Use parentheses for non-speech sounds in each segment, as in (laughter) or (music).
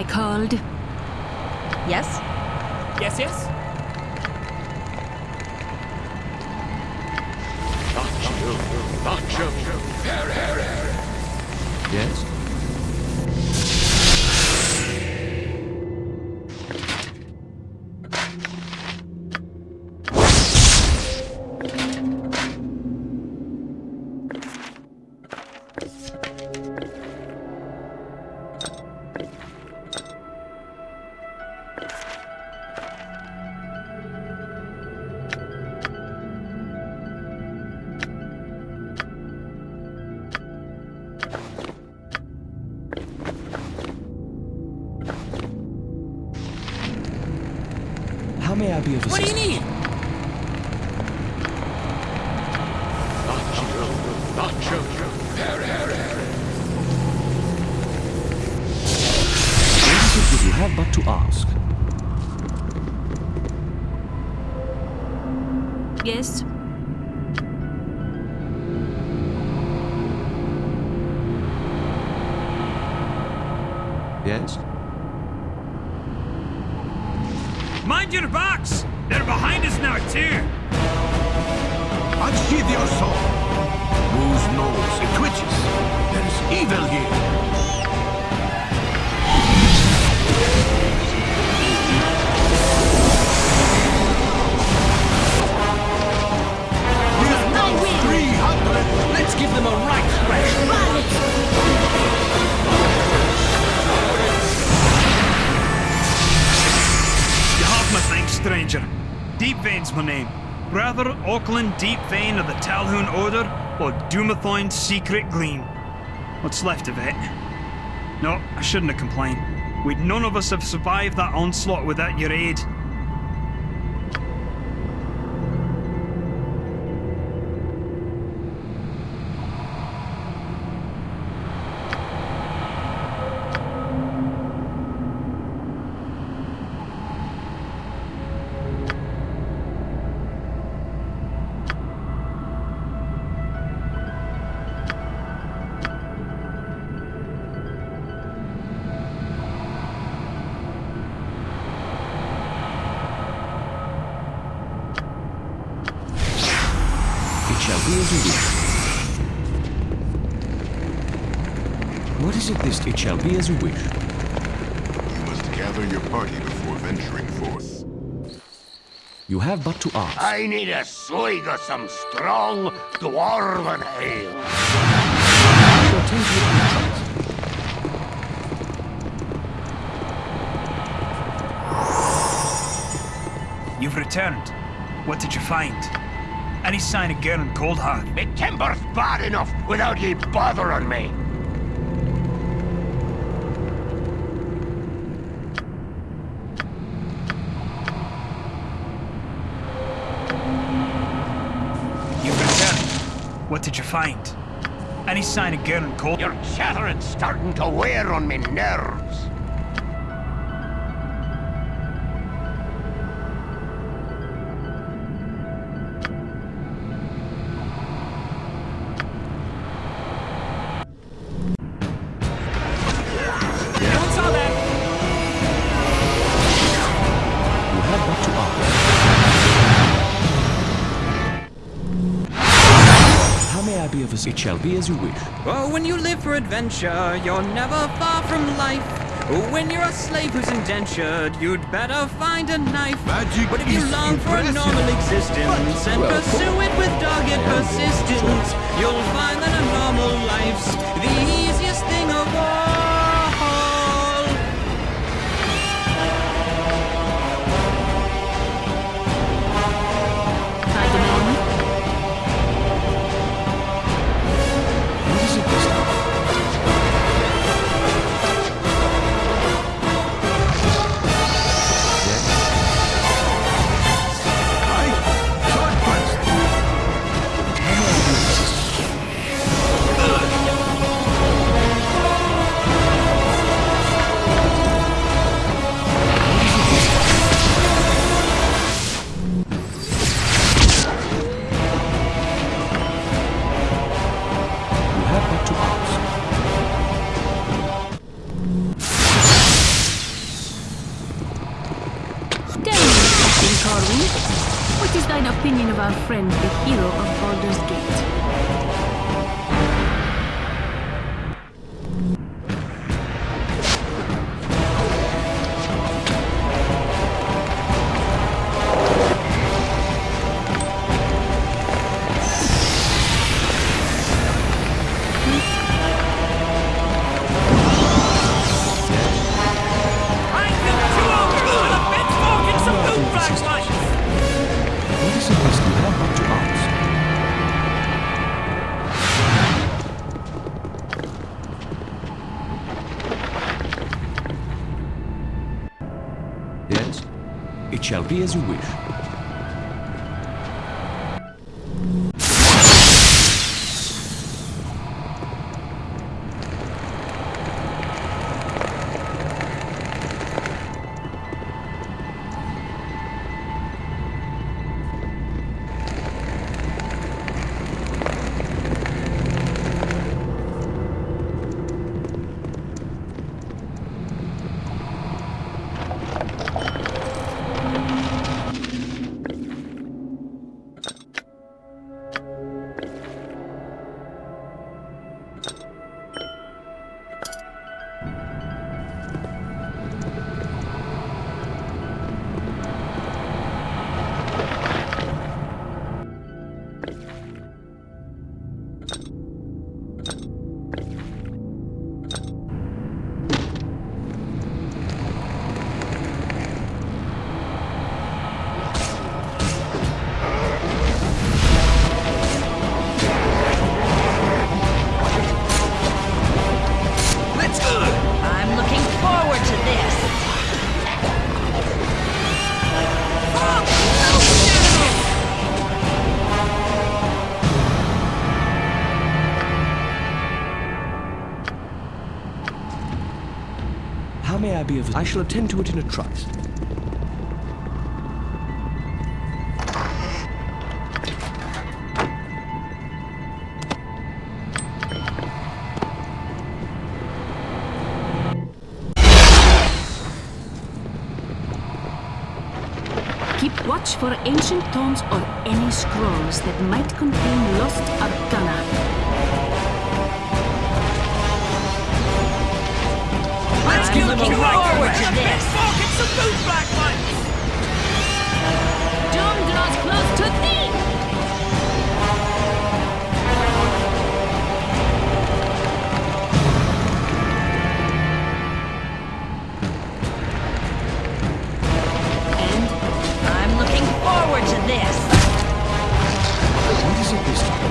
Should I called? Yes? Yes, yes? Yes? Yes? Mind your backs! They're behind us now, too! Unsheath your sword. Moose knows it twitches. There is evil here. I will! 300! Let's give them a right thrash. You stranger. Deep Vein's my name. Brother Auckland Deep Vein of the Talhoun Order, or Dumathoin's Secret Gleam. What's left of it? No, I shouldn't have complained. We'd none of us have survived that onslaught without your aid. As you wish. You must gather your party before venturing forth. You have but to ask. I need a swig of some strong dwarven ale. Your tent will be trust. You've returned. What did you find? Any sign of Garen Coldheart? Me timber's bad enough without ye bothering me. What did you find? Any sign of Garen Cold? Your chattering's starting to wear on me nerves. Shall be as you wish. Oh, when you live for adventure, you're never far from life. Oh, when you're a slave who's indentured, you'd better find a knife. Magic But if you long for a normal existence and Well, pursue it with dogged persistence, you'll find that a normal life's the easiest Of I shall attend to it in a trice. Keep watch for ancient tomes or any scrolls that might contain lost arcana. Let's I'm give looking them a right forward crash! to A bit this. fork and some boot flashlights! Doom draws close to thee! I'm looking forward to this. What is it this time?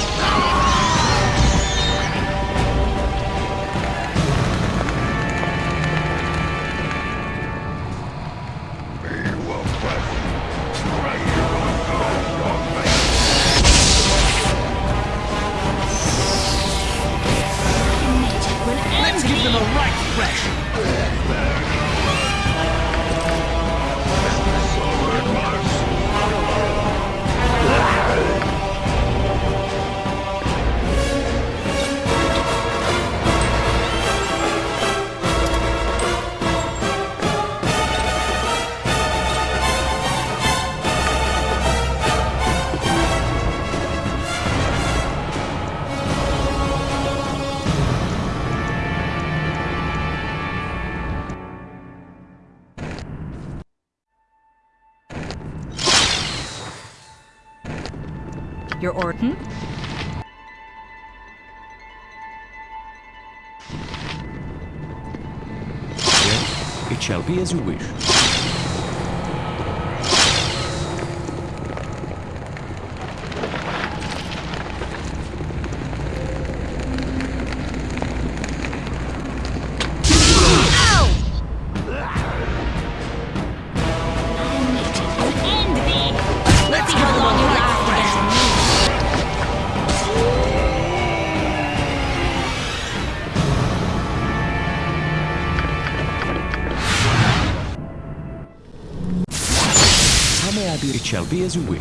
Your Orton? Yes, hmm? it shall be as you wish. Brasil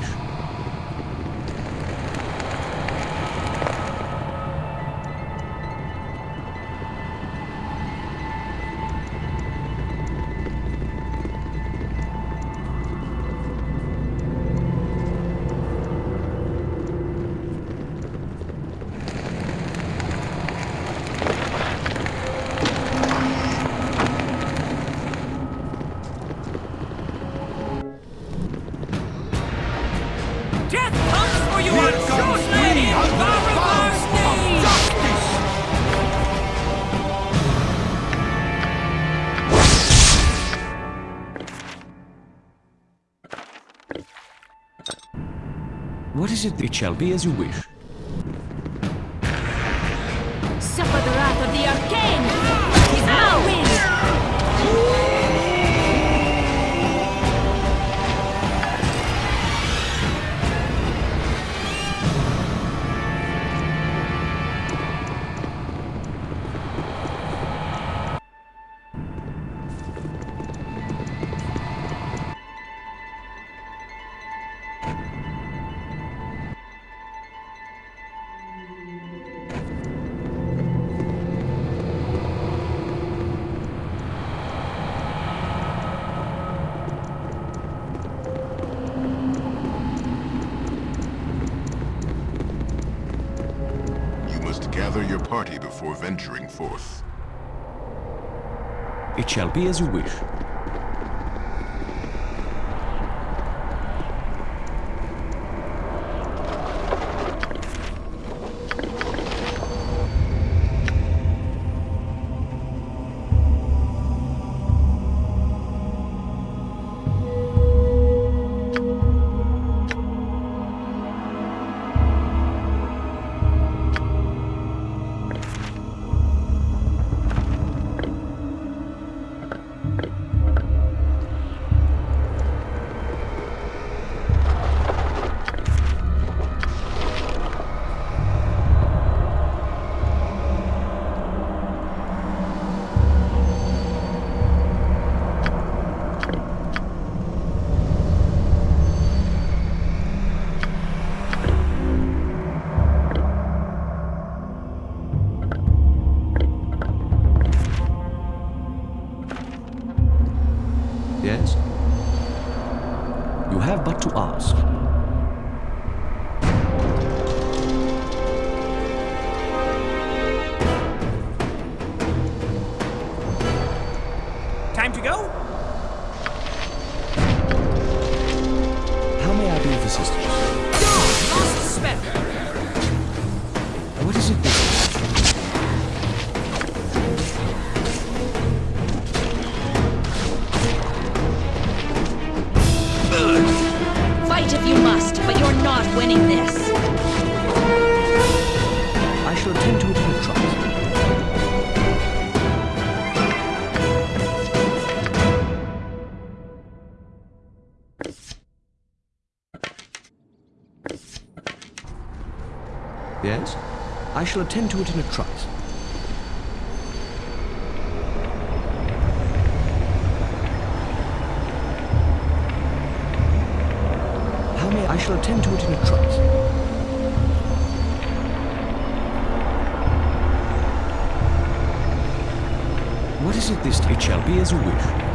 What is it? It shall be as you wish. It shall be as you wish. shall attend to it in a trice. How may I shall attend to it in a trice. What is it this time? It shall be as a wish.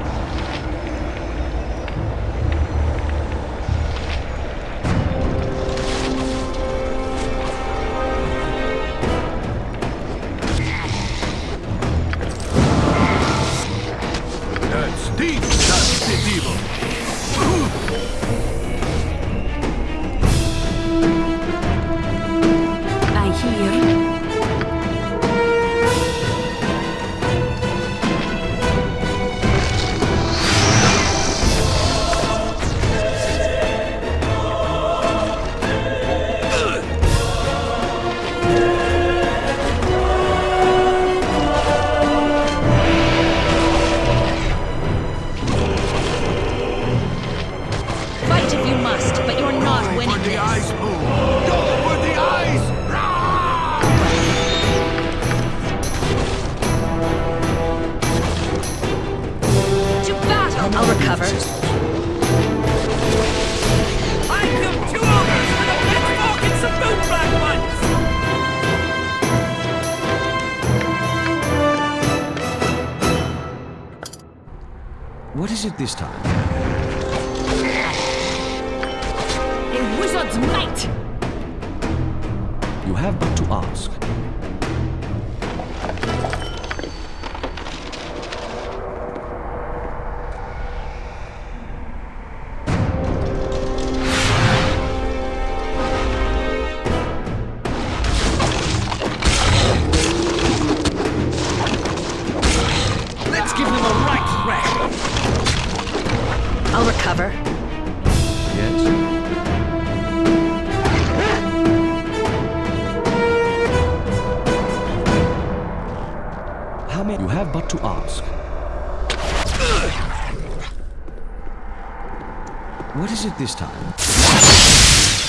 This time?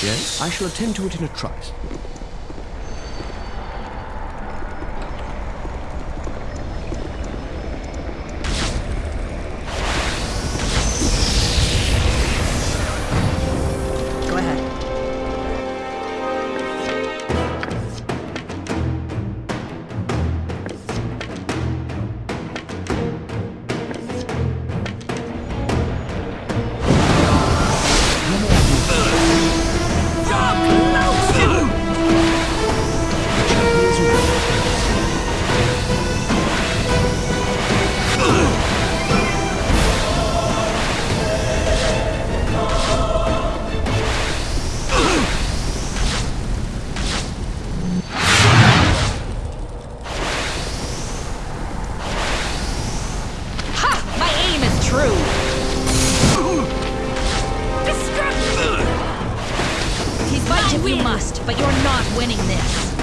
Yes? I shall attend to it in a trice. Fight if you must, but you're not winning this.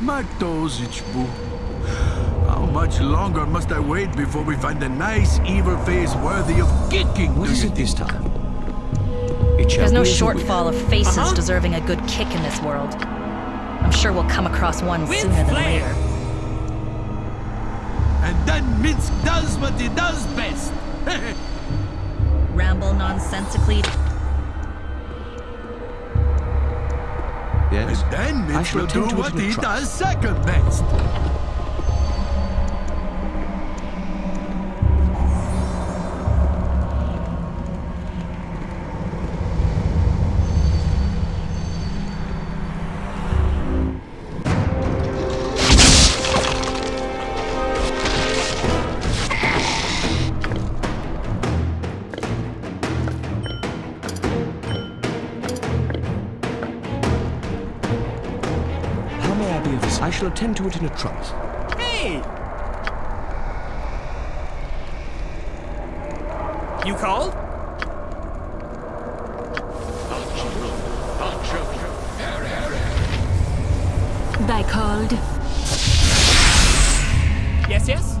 Matozichbu. How much longer must I wait before we find a nice evil face worthy of kicking? What do is it this time? It shall There's no be as you wish. shortfall of faces uh-huh. deserving a good kick in this world. I'm sure we'll come across one With sooner than flair. later. And then Minsc does what he does best. (laughs) Ramble nonsensically. Yes? And then I Minsc will do attend to it what in he trice. does second best. Attend to it in a trice. Hey! You called? Thy called. Yes, yes? Yes?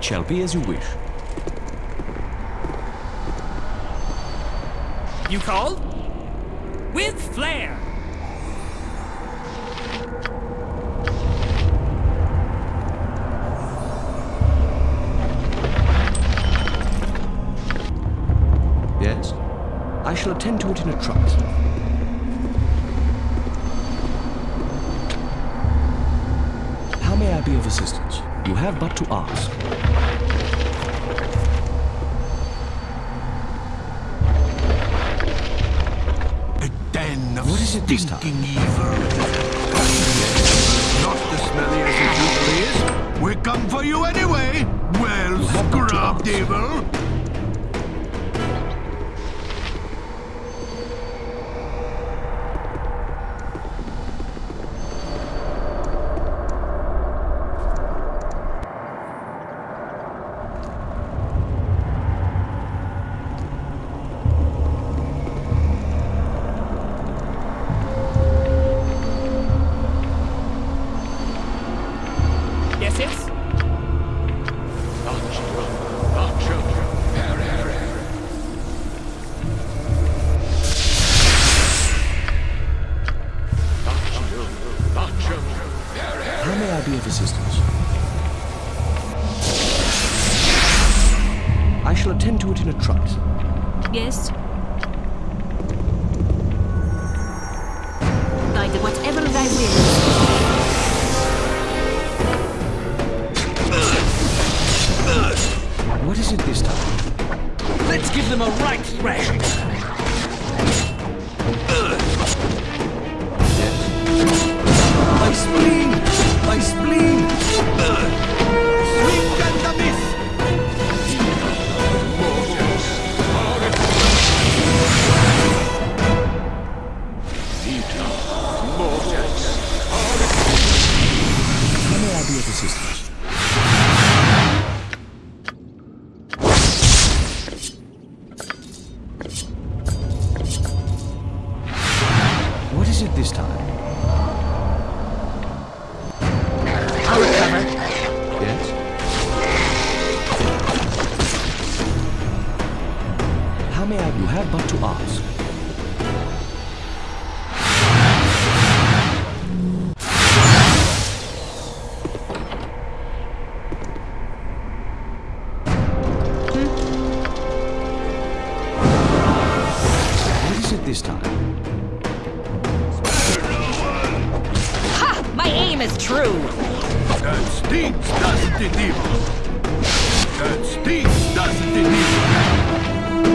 It shall be as you wish. You call? With flair. Yes? I shall attend to it in a trice. How may I be of assistance? You have but to ask. This time? Not as smelly as it usually is. We come for you anyway. Well, have but to scrubbed evil. I be of assistance? I shall attend to it in a trice. Yes? Guide whatever thy will. What is it this time? Let's give them a right thrashing. My spleen!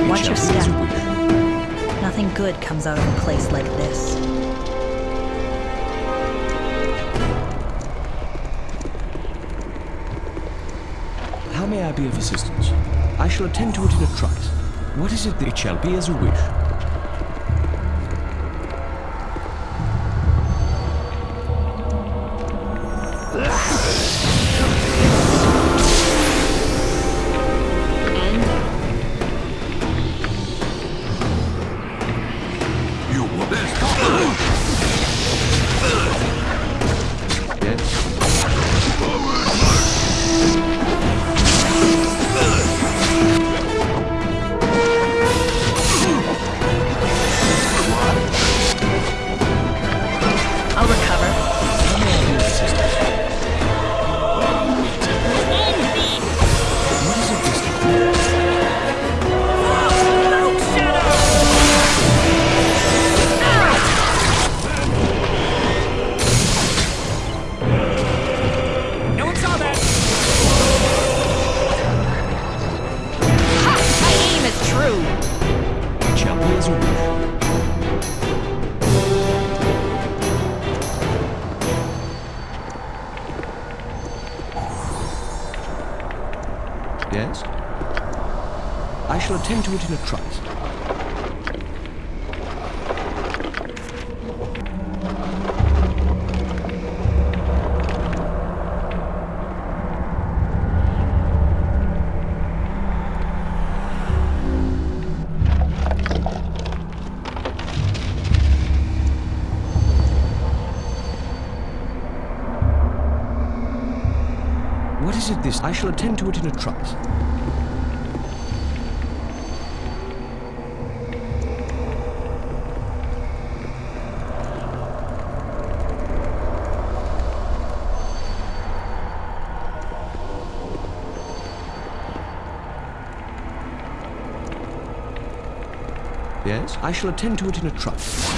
Watch your step. Nothing good comes out of a place like this. How may I be of assistance? I shall attend to it in a trice. What is it that it shall be as you wish? This? I shall attend to it in a trice. Yes, I shall attend to it in a trice.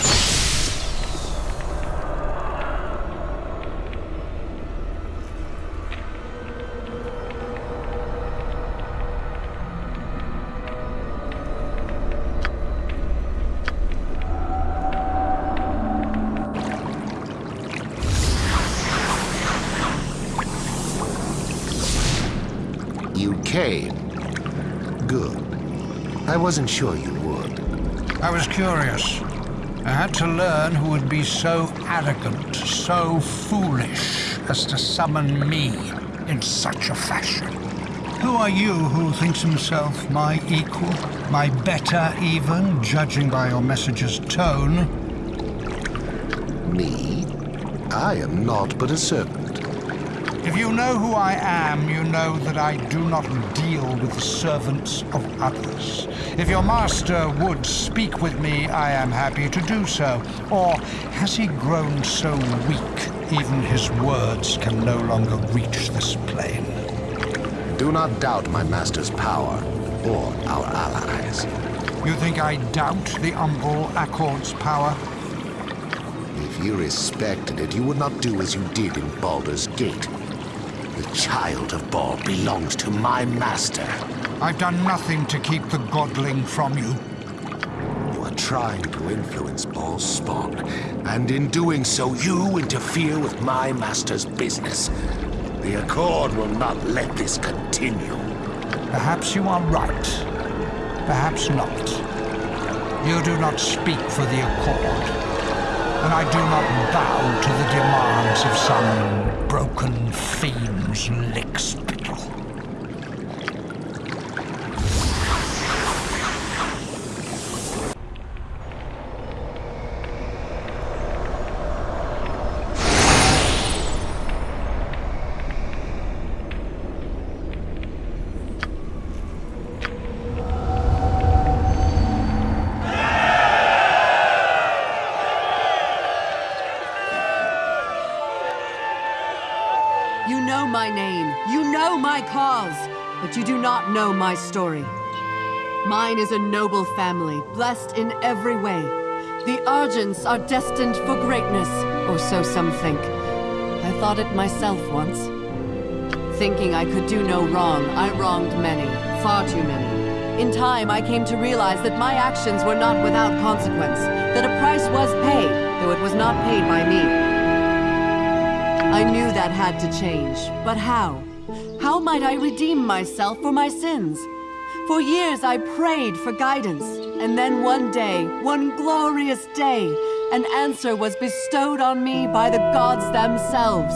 Wasn't sure you would. I was curious. I had to learn who would be so arrogant, so foolish as to summon me in such a fashion. Who are you who thinks himself my equal, my better even, judging by your message's tone? Me? I am naught but a servant. If you know who I am, you know that I do not deal with the servants of others. If your master would speak with me, I am happy to do so. Or has he grown so weak, even his words can no longer reach this plane? Do not doubt my master's power, or our allies. You think I doubt the Umbral Accord's power? If you respected it, you would not do as you did in Baldur's Gate. The child of Bhaal belongs to my master. I've done nothing to keep the Godling from you. You are trying to influence Bhaal's spawn, and in doing so, you interfere with my master's business. The Accord will not let this continue. Perhaps you are right. Perhaps not. You do not speak for the Accord. And I do not bow to the demands of some broken fiend's lickspittle. Do not know my story. Mine is a noble family, blessed in every way. The Argents are destined for greatness, or so some think. I thought it myself once. Thinking I could do no wrong, I wronged many, far too many. In time, I came to realize that my actions were not without consequence, that a price was paid, though it was not paid by me. I knew that had to change, but how? How might I redeem myself for my sins? For years I prayed for guidance, and then one day, one glorious day, an answer was bestowed on me by the gods themselves.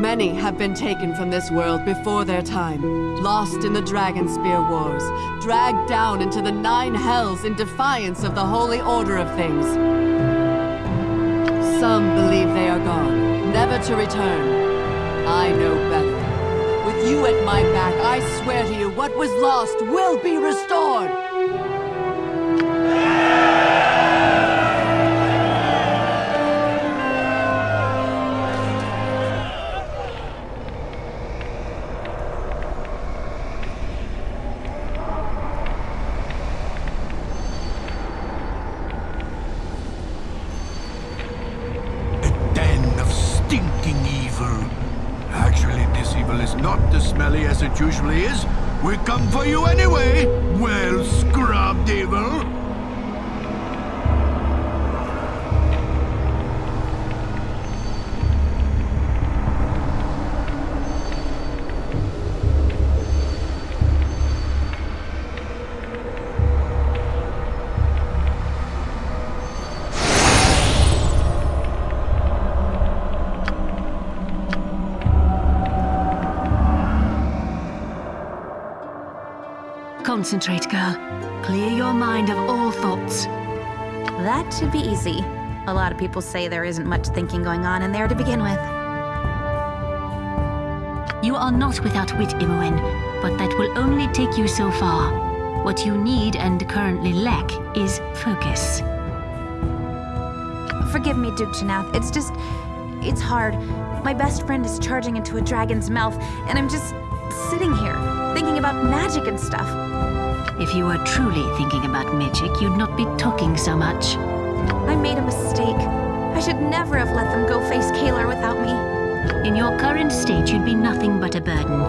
Many have been taken from this world before their time, lost in the Dragonspear Wars, dragged down into the Nine Hells in defiance of the holy order of things. Some believe they are gone, never to return. I know better. You at my back, I swear to you, what was lost will be restored! Concentrate, girl. Clear your mind of all thoughts. That should be easy. A lot of people say there isn't much thinking going on in there to begin with. You are not without wit, Imoen, but that will only take you so far. What you need and currently lack is focus. Forgive me, Duke Jannath. It's just. It's hard. My best friend is charging into a dragon's mouth, and I'm just sitting here, thinking about magic and stuff. If you were truly thinking about magic, you'd not be talking so much. I made a mistake. I should never have let them go face Caelar without me. In your current state, you'd be nothing but a burden.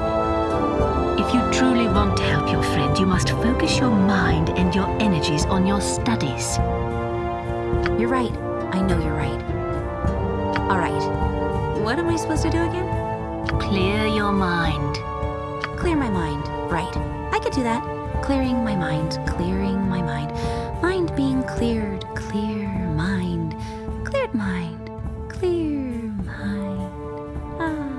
If you truly want to help your friend, you must focus your mind and your energies on your studies. You're right. I know you're right. All right. What am I supposed to do again? Clear your mind. Clear my mind. Right. I could do that. Clearing my mind. Clearing my mind. Mind being cleared. Clear mind. Cleared mind. Clear mind. Ah.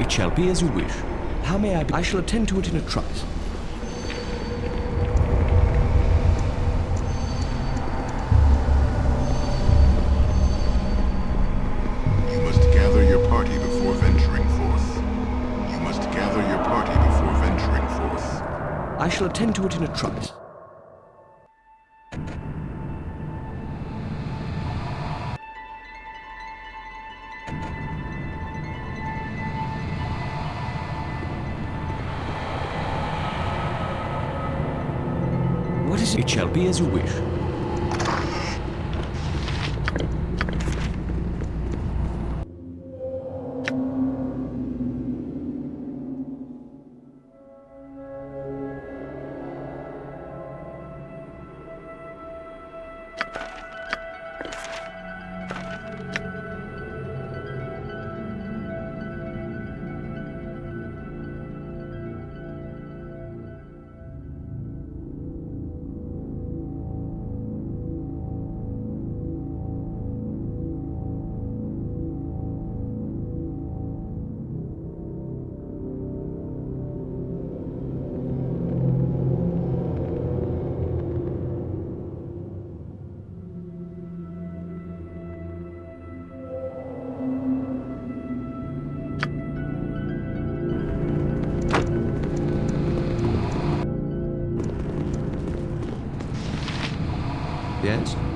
It shall be as you wish. How may I be? I shall attend to it in a trice. What is it? It shall be as you wish.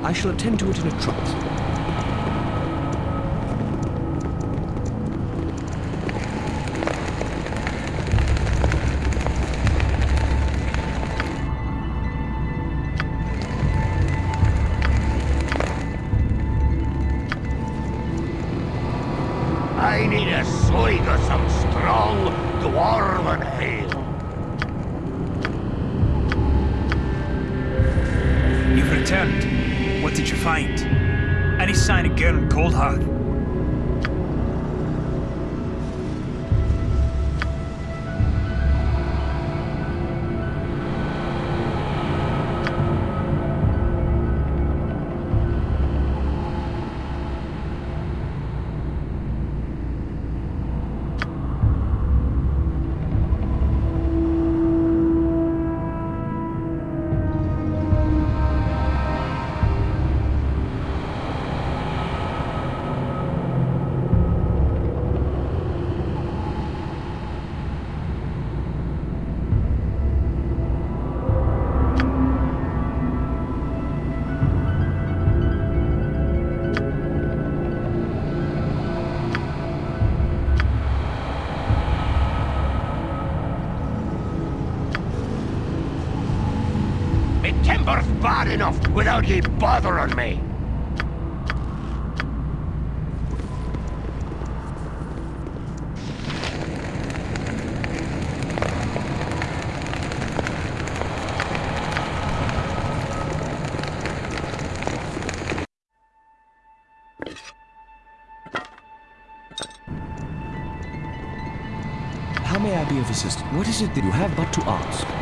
I shall attend to it in a trice. Enough without ye bothering me. How may I be of assistance? What is it that you have but to ask?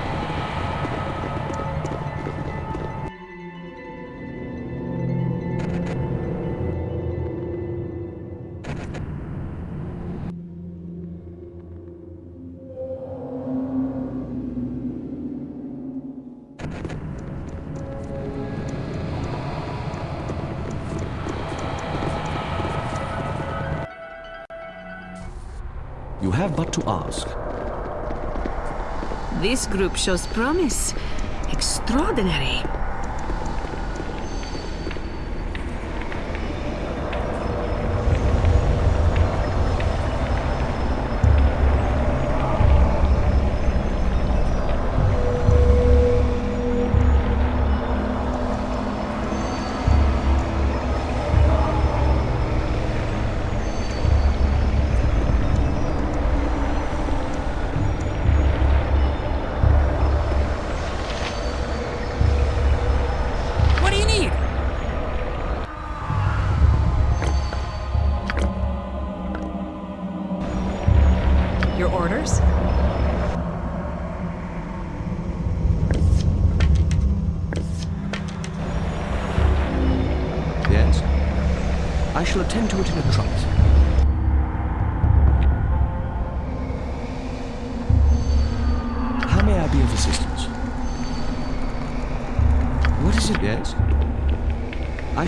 Have but to ask. This group shows promise. Extraordinary.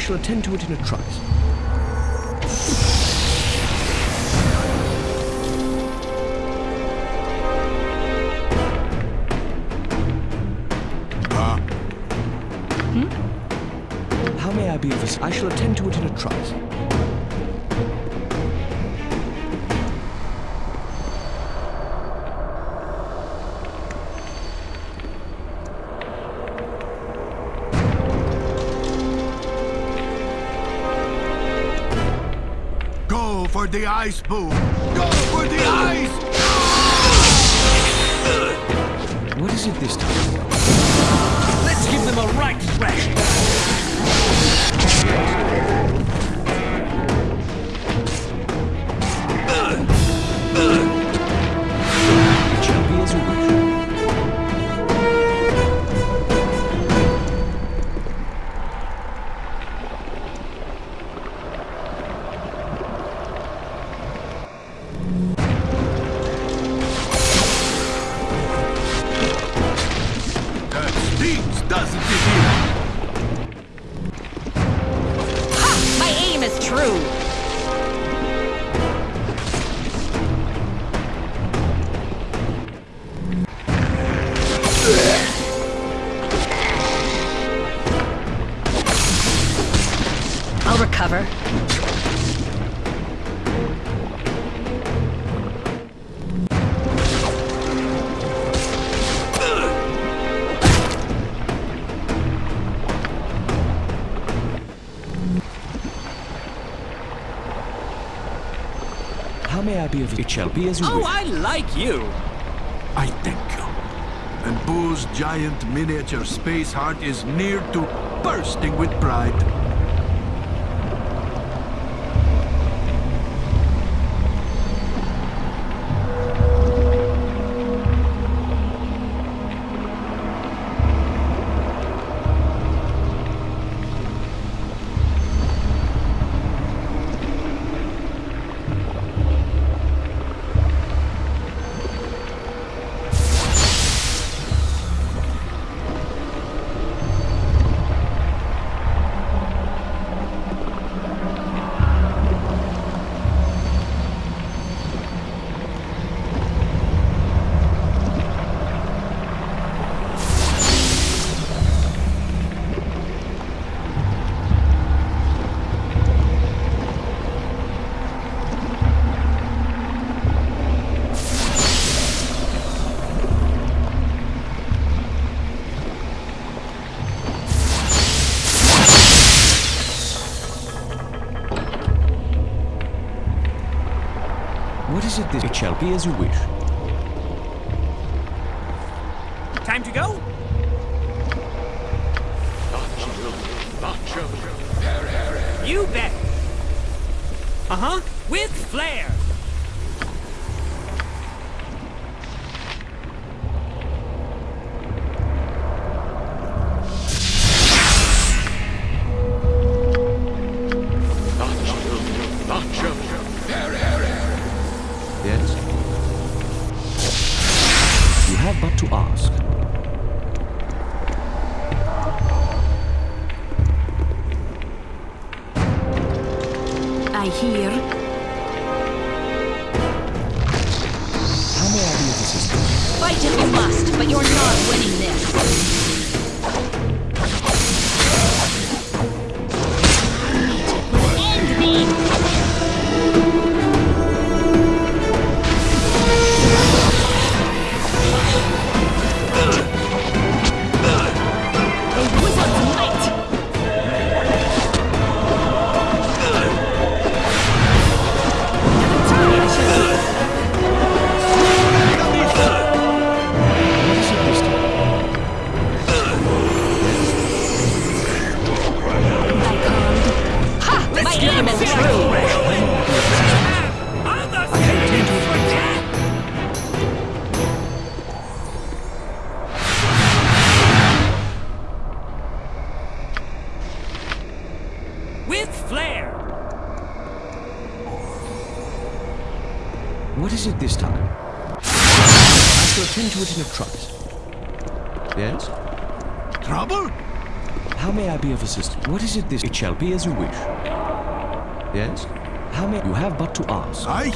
Shall attend to it in a trice. Ice, Boo! Go for the ice! What is it this time? How I be of It shall be as you Oh, wish. I like you. I thank you. And Boo's giant miniature space heart is near to bursting with pride. What is it this? It shall be as you wish. Is it this? It shall be as you wish. Yes? How many? You have but to ask. I.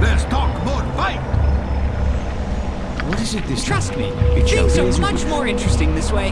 Let's talk more fight! What is it this? Trust me, it things are much more interesting this way.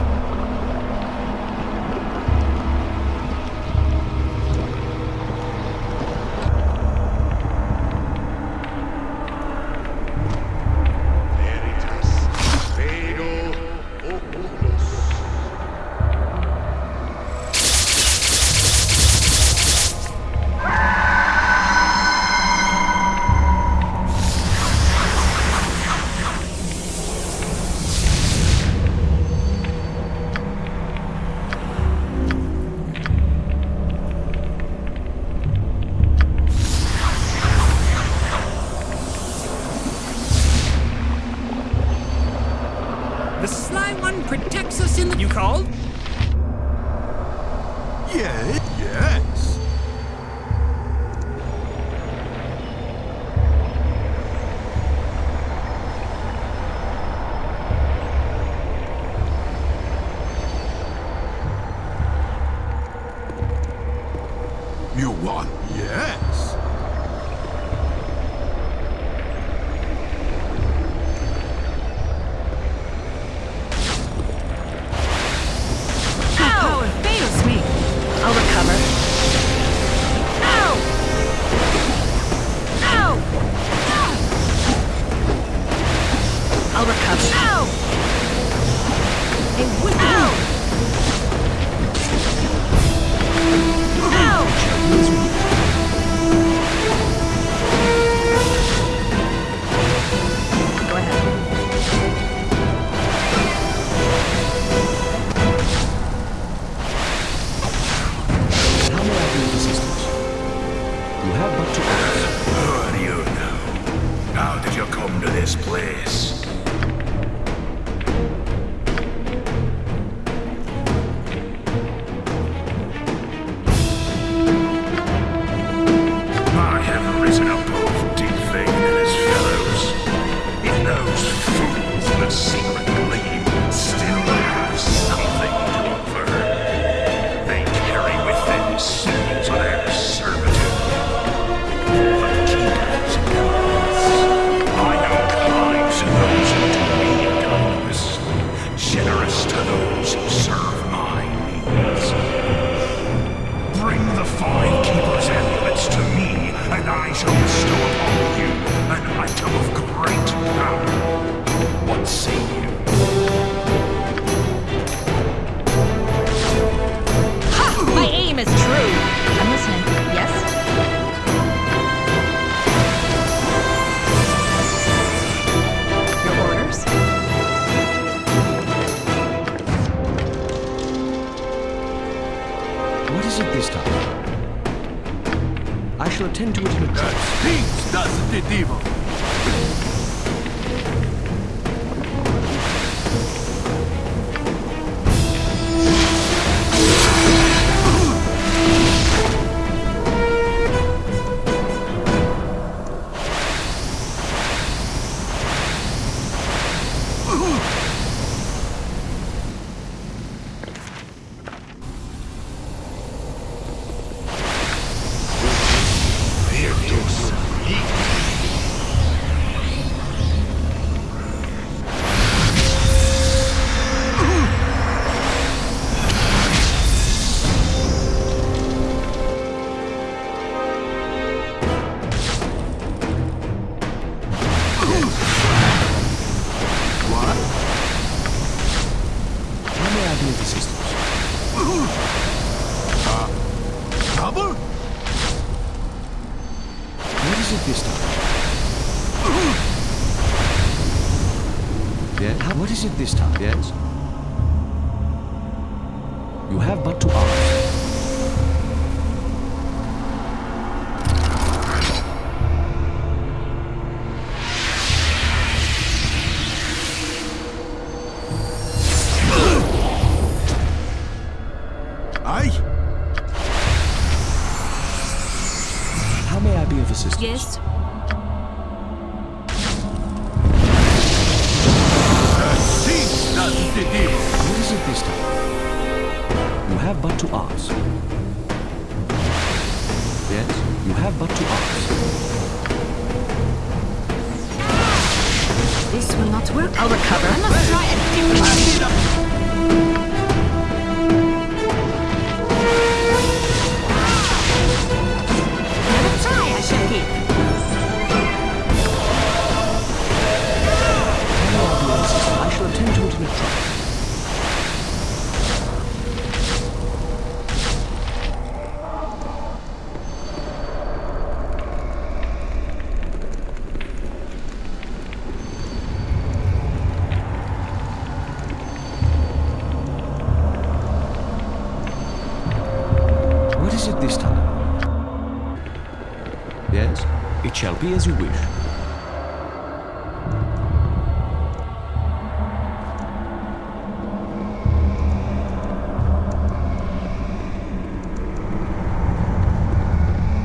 As you wish.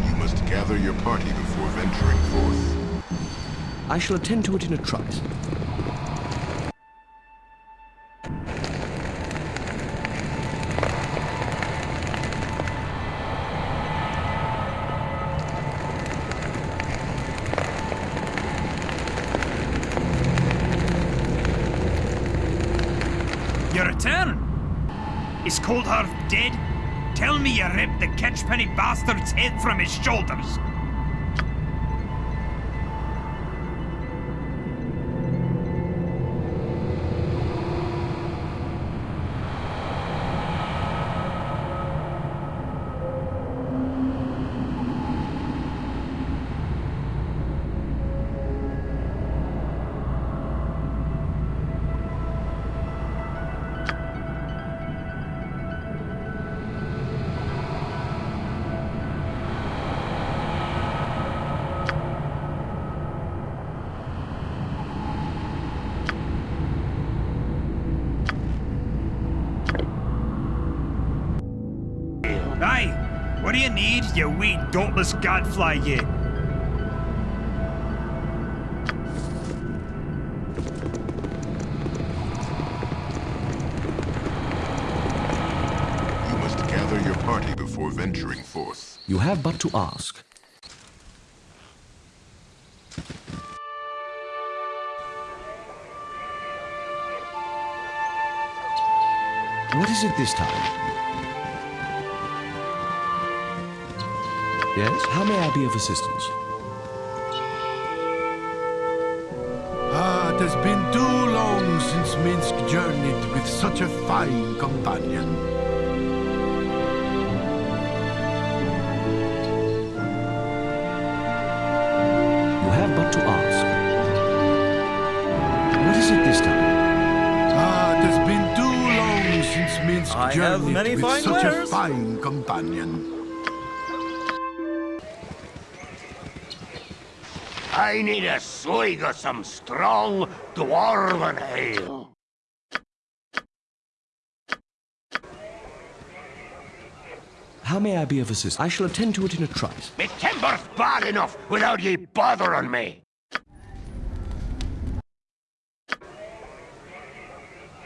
You must gather your party before venturing forth. I shall attend to it in a trice. Bastard's head from his shoulders. Need, you wee dauntless gadfly, you? You must gather your party before venturing forth. You have but to ask. What is it this time? Yes? How may I be of assistance? Ah, it has been too long since Minsc journeyed with such a fine companion. You have but to ask. What is it this time? Ah, it has been too long since Minsc I have journeyed many with fine such wares. a fine companion. I need a swig of some strong dwarven ale. How may I be of assistance? I shall attend to it in a trice. Me timber's bad enough without ye bothering me.